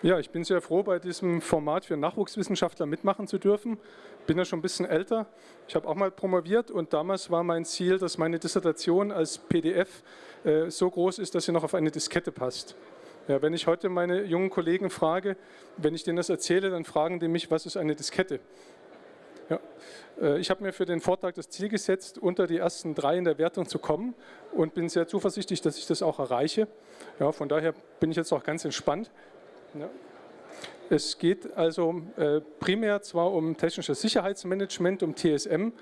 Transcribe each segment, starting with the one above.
Ja, ich bin sehr froh, bei diesem Format für Nachwuchswissenschaftler mitmachen zu dürfen. Bin ja schon ein bisschen älter. Ich habe auch mal promoviert und damals war mein Ziel, dass meine Dissertation als PDF äh, so groß ist, dass sie noch auf eine Diskette passt. Ja, wenn ich heute meine jungen Kollegen frage, wenn ich denen das erzähle, dann fragen die mich, was ist eine Diskette? Ja. Äh, ich habe mir für den Vortrag das Ziel gesetzt, unter die ersten drei in der Wertung zu kommen und bin sehr zuversichtlich, dass ich das auch erreiche. Ja, von daher bin ich jetzt auch ganz entspannt. Ja. Es geht also äh, primär zwar um technisches Sicherheitsmanagement, um TSM,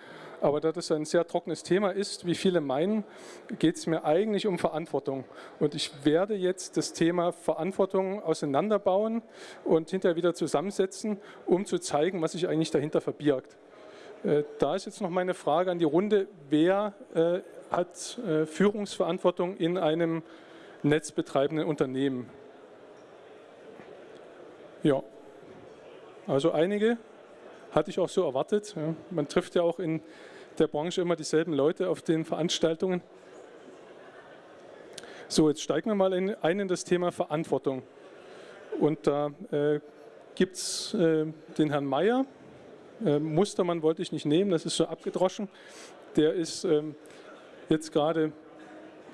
aber da das ein sehr trockenes Thema ist, wie viele meinen, geht es mir eigentlich um Verantwortung. Und ich werde jetzt das Thema Verantwortung auseinanderbauen und hinterher wieder zusammensetzen, um zu zeigen, was sich eigentlich dahinter verbirgt. Äh, da ist jetzt noch meine Frage an die Runde, wer äh, hat Führungsverantwortung in einem netzbetreibenden Unternehmen? Ja, also einige hatte ich auch so erwartet. Ja. Man trifft ja auch in der Branche immer dieselben Leute auf den Veranstaltungen. So, jetzt steigen wir mal in, ein in das Thema Verantwortung. Und da äh, gibt es äh, den Herrn Mayer. Äh, Mustermann wollte ich nicht nehmen, das ist so abgedroschen. Der ist ähm, jetzt gerade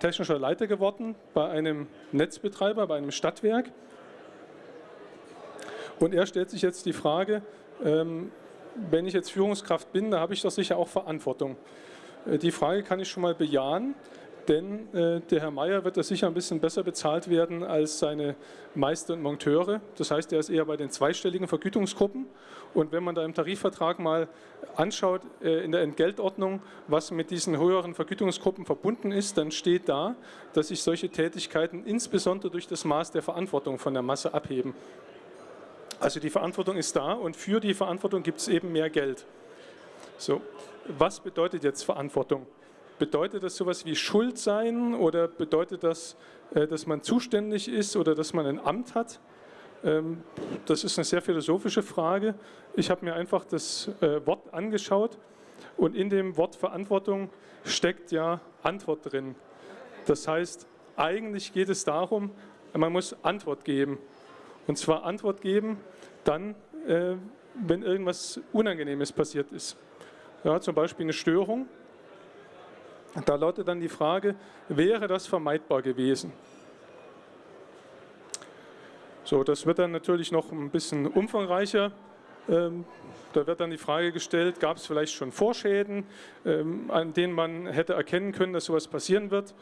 technischer Leiter geworden bei einem Netzbetreiber, bei einem Stadtwerk. Und er stellt sich jetzt die Frage, ähm, wenn ich jetzt Führungskraft bin, da habe ich doch sicher auch Verantwortung. Äh, die Frage kann ich schon mal bejahen, denn äh, der Herr Meier wird da sicher ein bisschen besser bezahlt werden als seine Meister und Monteure. Das heißt, er ist eher bei den zweistelligen Vergütungsgruppen. Und wenn man da im Tarifvertrag mal anschaut, äh, in der Entgeltordnung, was mit diesen höheren Vergütungsgruppen verbunden ist, dann steht da, dass sich solche Tätigkeiten insbesondere durch das Maß der Verantwortung von der Masse abheben. Also die Verantwortung ist da und für die Verantwortung gibt es eben mehr Geld. So, was bedeutet jetzt Verantwortung? Bedeutet das sowas wie Schuld sein oder bedeutet das, äh, dass man zuständig ist oder dass man ein Amt hat? Ähm, das ist eine sehr philosophische Frage. Ich habe mir einfach das äh, Wort angeschaut und in dem Wort Verantwortung steckt ja Antwort drin. Das heißt, eigentlich geht es darum, man muss Antwort geben. Und zwar Antwort geben dann, äh, wenn irgendwas Unangenehmes passiert ist. Ja, zum Beispiel eine Störung. Da lautet dann die Frage, wäre das vermeidbar gewesen? So, das wird dann natürlich noch ein bisschen umfangreicher. Ähm, da wird dann die Frage gestellt, gab es vielleicht schon Vorschäden, ähm, an denen man hätte erkennen können, dass sowas passieren wird?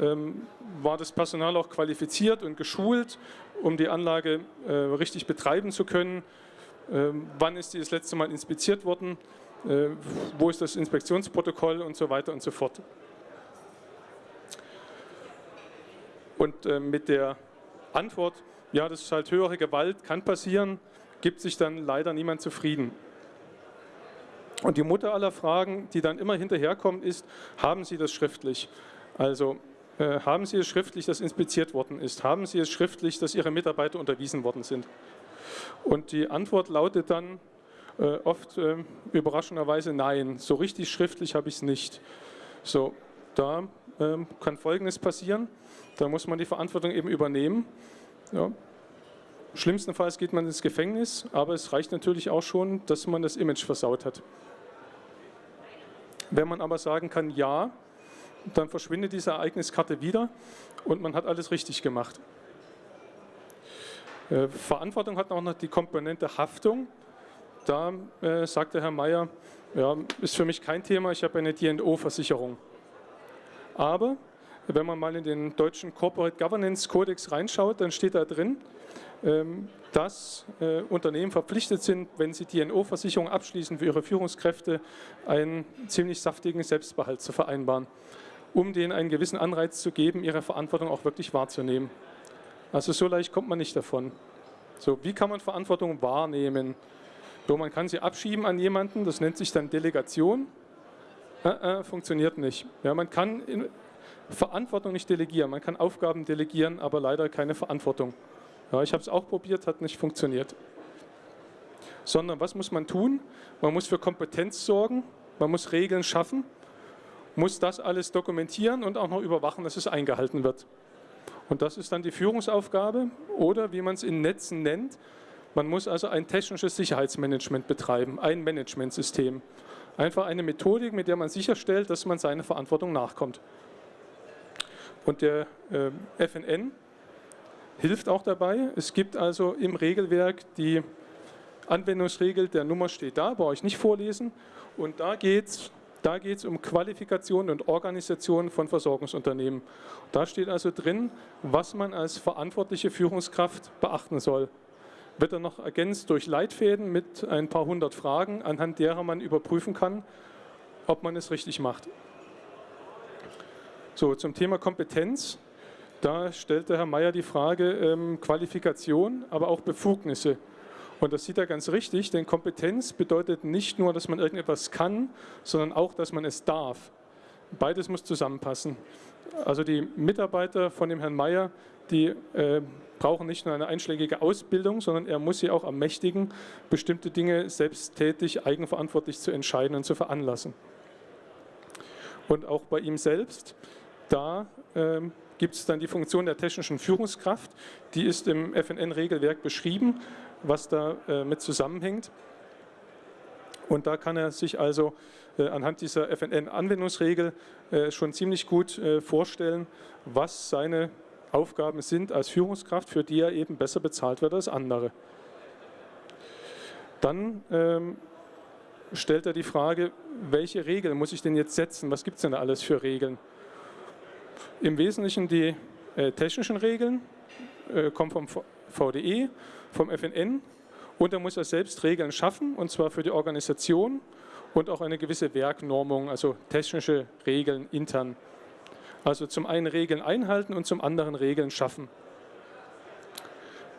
Ähm, war das Personal auch qualifiziert und geschult, um die Anlage äh, richtig betreiben zu können. Wann ist die das letzte Mal inspiziert worden? Äh, wo ist das Inspektionsprotokoll und so weiter und so fort. Und äh, mit der Antwort, ja, das ist halt höhere Gewalt, kann passieren, gibt sich dann leider niemand zufrieden. Und die Mutter aller Fragen, die dann immer hinterherkommen, ist, haben Sie das schriftlich? Also äh, haben Sie es schriftlich, dass inspiziert worden ist? Haben Sie es schriftlich, dass Ihre Mitarbeiter unterwiesen worden sind? Und die Antwort lautet dann äh, oft äh, überraschenderweise nein. So richtig schriftlich habe ich es nicht. So, da ähm, kann Folgendes passieren. Da muss man die Verantwortung eben übernehmen. Ja. Schlimmstenfalls geht man ins Gefängnis, aber es reicht natürlich auch schon, dass man das Image versaut hat. Wenn man aber sagen kann, ja, dann verschwindet diese Ereigniskarte wieder und man hat alles richtig gemacht. Äh, Verantwortung hat auch noch die Komponente Haftung. Da äh, sagte Herr Mayer, ja, ist für mich kein Thema, ich habe eine DNO-Versicherung. Aber wenn man mal in den deutschen Corporate Governance Codex reinschaut, dann steht da drin, dass äh, Unternehmen verpflichtet sind, wenn sie DNO-Versicherung abschließen für ihre Führungskräfte, einen ziemlich saftigen Selbstbehalt zu vereinbaren um denen einen gewissen Anreiz zu geben, ihre Verantwortung auch wirklich wahrzunehmen. Also so leicht kommt man nicht davon. So, wie kann man Verantwortung wahrnehmen? So, man kann sie abschieben an jemanden, das nennt sich dann Delegation. Äh, äh, funktioniert nicht. Ja, man kann Verantwortung nicht delegieren, man kann Aufgaben delegieren, aber leider keine Verantwortung. Ja, ich habe es auch probiert, hat nicht funktioniert. Sondern was muss man tun? Man muss für Kompetenz sorgen, man muss Regeln schaffen muss das alles dokumentieren und auch noch überwachen, dass es eingehalten wird. Und das ist dann die Führungsaufgabe oder wie man es in Netzen nennt, man muss also ein technisches Sicherheitsmanagement betreiben, ein Managementsystem. Einfach eine Methodik, mit der man sicherstellt, dass man seiner Verantwortung nachkommt. Und der äh, FNN hilft auch dabei. Es gibt also im Regelwerk die Anwendungsregel, der Nummer steht da, brauche ich nicht vorlesen. Und da geht es da geht's um Qualifikation und Organisation von Versorgungsunternehmen. Da steht also drin, was man als verantwortliche Führungskraft beachten soll. Wird dann noch ergänzt durch Leitfäden mit ein paar hundert Fragen, anhand derer man überprüfen kann, ob man es richtig macht. So, zum Thema Kompetenz. Da stellte Herr Mayer die Frage ähm, Qualifikation, aber auch Befugnisse. Und das sieht er ganz richtig, denn Kompetenz bedeutet nicht nur, dass man irgendetwas kann, sondern auch, dass man es darf. Beides muss zusammenpassen. Also die Mitarbeiter von dem Herrn Mayer, die äh, brauchen nicht nur eine einschlägige Ausbildung, sondern er muss sie auch ermächtigen, bestimmte Dinge selbsttätig, eigenverantwortlich zu entscheiden und zu veranlassen. Und auch bei ihm selbst, da ähm, gibt es dann die Funktion der technischen Führungskraft, die ist im FNN-Regelwerk beschrieben, was da äh, mit zusammenhängt. Und da kann er sich also äh, anhand dieser FNN-Anwendungsregel äh, schon ziemlich gut äh, vorstellen, was seine Aufgaben sind als Führungskraft, für die er eben besser bezahlt wird als andere. Dann ähm, stellt er die Frage, welche Regeln muss ich denn jetzt setzen? Was gibt es denn da alles für Regeln? Im Wesentlichen die äh, technischen Regeln, äh, kommen vom VDE, vom FNN und er muss er selbst Regeln schaffen, und zwar für die Organisation und auch eine gewisse Werknormung, also technische Regeln intern. Also zum einen Regeln einhalten und zum anderen Regeln schaffen.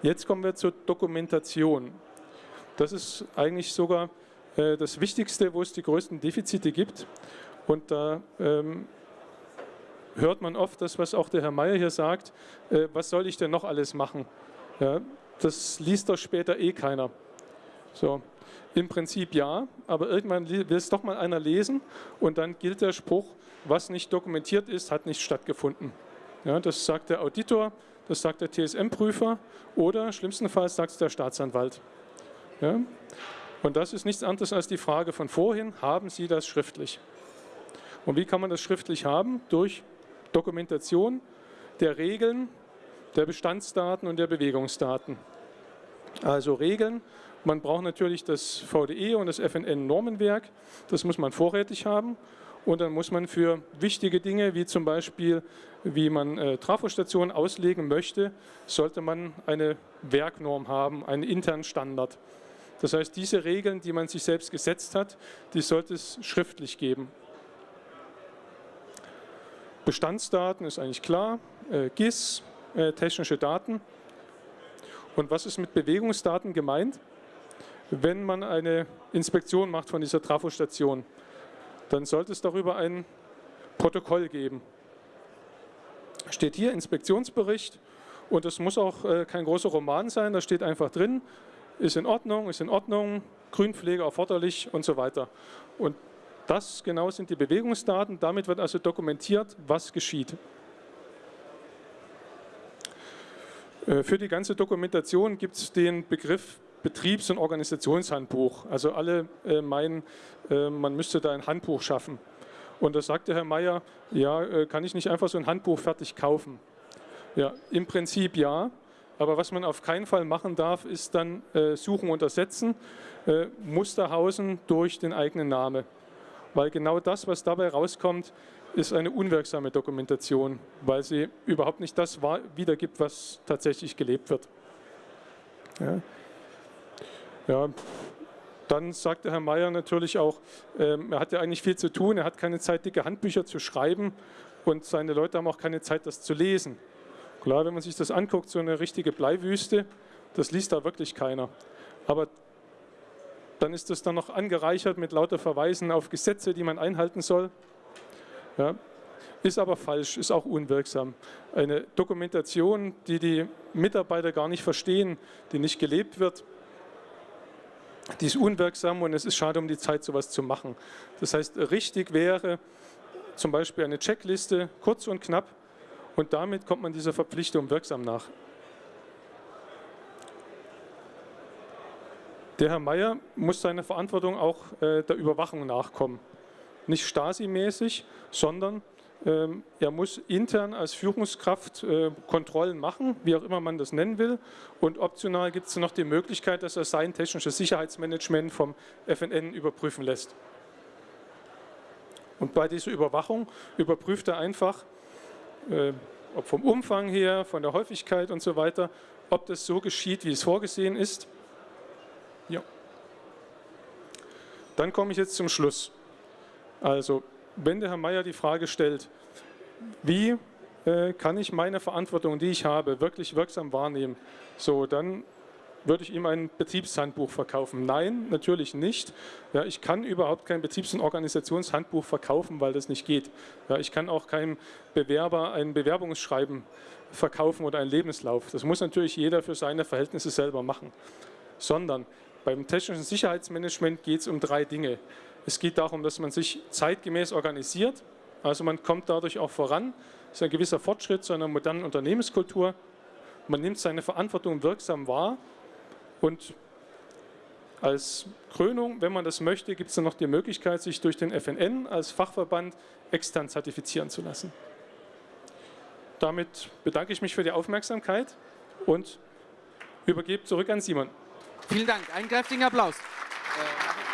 Jetzt kommen wir zur Dokumentation. Das ist eigentlich sogar äh, das Wichtigste, wo es die größten Defizite gibt. Und da ähm, hört man oft das, was auch der Herr Mayer hier sagt, äh, was soll ich denn noch alles machen? Ja, das liest doch später eh keiner. So, im Prinzip ja, aber irgendwann will es doch mal einer lesen und dann gilt der Spruch, was nicht dokumentiert ist, hat nicht stattgefunden. Ja, das sagt der Auditor, das sagt der TSM-Prüfer oder schlimmstenfalls sagt es der Staatsanwalt. Ja? Und das ist nichts anderes als die Frage von vorhin, haben Sie das schriftlich? Und wie kann man das schriftlich haben? Durch Dokumentation der Regeln, der Bestandsdaten und der Bewegungsdaten. Also Regeln, man braucht natürlich das VDE und das FNN-Normenwerk, das muss man vorrätig haben. Und dann muss man für wichtige Dinge, wie zum Beispiel, wie man äh, Trafostationen auslegen möchte, sollte man eine Werknorm haben, einen internen Standard. Das heißt, diese Regeln, die man sich selbst gesetzt hat, die sollte es schriftlich geben. Bestandsdaten ist eigentlich klar, äh, GIS, äh, technische Daten. Und was ist mit Bewegungsdaten gemeint? Wenn man eine Inspektion macht von dieser Trafostation, dann sollte es darüber ein Protokoll geben. Steht hier Inspektionsbericht und es muss auch äh, kein großer Roman sein, da steht einfach drin, ist in Ordnung, ist in Ordnung, Grünpflege erforderlich und so weiter. Und das genau sind die Bewegungsdaten, damit wird also dokumentiert, was geschieht. Äh, für die ganze Dokumentation gibt es den Begriff Betriebs- und Organisationshandbuch. Also alle äh, meinen, äh, man müsste da ein Handbuch schaffen. Und da sagte Herr Mayer, ja, kann ich nicht einfach so ein Handbuch fertig kaufen? Ja, im Prinzip ja. Aber was man auf keinen Fall machen darf, ist dann äh, Suchen und Ersetzen, äh, Musterhausen durch den eigenen Namen. Weil genau das, was dabei rauskommt, ist eine unwirksame Dokumentation, weil sie überhaupt nicht das wiedergibt, was tatsächlich gelebt wird. Ja. Ja, dann sagte Herr Mayer natürlich auch, ähm, er hat ja eigentlich viel zu tun, er hat keine Zeit, dicke Handbücher zu schreiben und seine Leute haben auch keine Zeit, das zu lesen. Klar, wenn man sich das anguckt, so eine richtige Bleiwüste, das liest da wirklich keiner. Aber dann ist das dann noch angereichert mit lauter Verweisen auf Gesetze, die man einhalten soll. Ja, ist aber falsch, ist auch unwirksam. Eine Dokumentation, die die Mitarbeiter gar nicht verstehen, die nicht gelebt wird, die ist unwirksam und es ist schade um die Zeit, sowas zu machen. Das heißt, richtig wäre zum Beispiel eine Checkliste, kurz und knapp, Und damit kommt man dieser Verpflichtung wirksam nach. Der Herr Mayer muss seiner Verantwortung auch äh, der Überwachung nachkommen. Nicht Stasi-mäßig, sondern ähm, er muss intern als Führungskraft äh, Kontrollen machen, wie auch immer man das nennen will. Und optional gibt es noch die Möglichkeit, dass er sein technisches Sicherheitsmanagement vom FNN überprüfen lässt. Und bei dieser Überwachung überprüft er einfach, äh, ob vom Umfang her, von der Häufigkeit und so weiter, ob das so geschieht, wie es vorgesehen ist. Ja. Dann komme ich jetzt zum Schluss. Also, wenn der Herr Mayer die Frage stellt, wie äh, kann ich meine Verantwortung, die ich habe, wirklich wirksam wahrnehmen, so, dann würde ich ihm ein Betriebshandbuch verkaufen? Nein, natürlich nicht. Ja, ich kann überhaupt kein Betriebs- und Organisationshandbuch verkaufen, weil das nicht geht. Ja, ich kann auch keinem Bewerber ein Bewerbungsschreiben verkaufen oder einen Lebenslauf. Das muss natürlich jeder für seine Verhältnisse selber machen. Sondern beim technischen Sicherheitsmanagement geht es um drei Dinge. Es geht darum, dass man sich zeitgemäß organisiert, also man kommt dadurch auch voran. Das ist ein gewisser Fortschritt zu einer modernen Unternehmenskultur. Man nimmt seine Verantwortung wirksam wahr und als Krönung, wenn man das möchte, gibt es dann noch die Möglichkeit, sich durch den FNN als Fachverband extern zertifizieren zu lassen. Damit bedanke ich mich für die Aufmerksamkeit und übergebe zurück an Simon. Vielen Dank. Einen kräftigen Applaus. Äh,